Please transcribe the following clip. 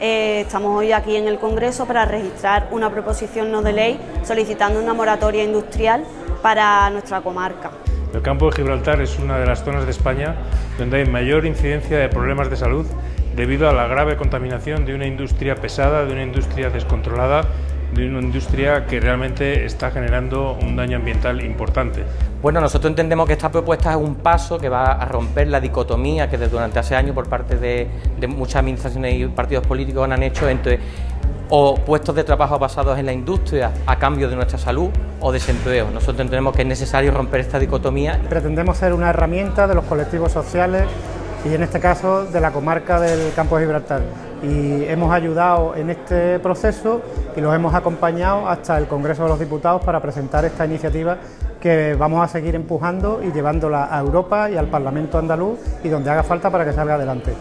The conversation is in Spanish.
eh, estamos hoy aquí en el Congreso para registrar una proposición no de ley solicitando una moratoria industrial para nuestra comarca. El campo de Gibraltar es una de las zonas de España donde hay mayor incidencia de problemas de salud debido a la grave contaminación de una industria pesada, de una industria descontrolada de una industria que realmente está generando un daño ambiental importante. Bueno, nosotros entendemos que esta propuesta es un paso que va a romper la dicotomía que desde durante hace años por parte de, muchas administraciones y partidos políticos han hecho entre o puestos de trabajo basados en la industria a cambio de nuestra salud o desempleo. Nosotros entendemos que es necesario romper esta dicotomía. Pretendemos ser una herramienta de los colectivos sociales y en este caso de la comarca del Campo de Gibraltar. Y hemos ayudado en este proceso y los hemos acompañado hasta el Congreso de los Diputados para presentar esta iniciativa que vamos a seguir empujando y llevándola a Europa y al Parlamento andaluz y donde haga falta para que salga adelante.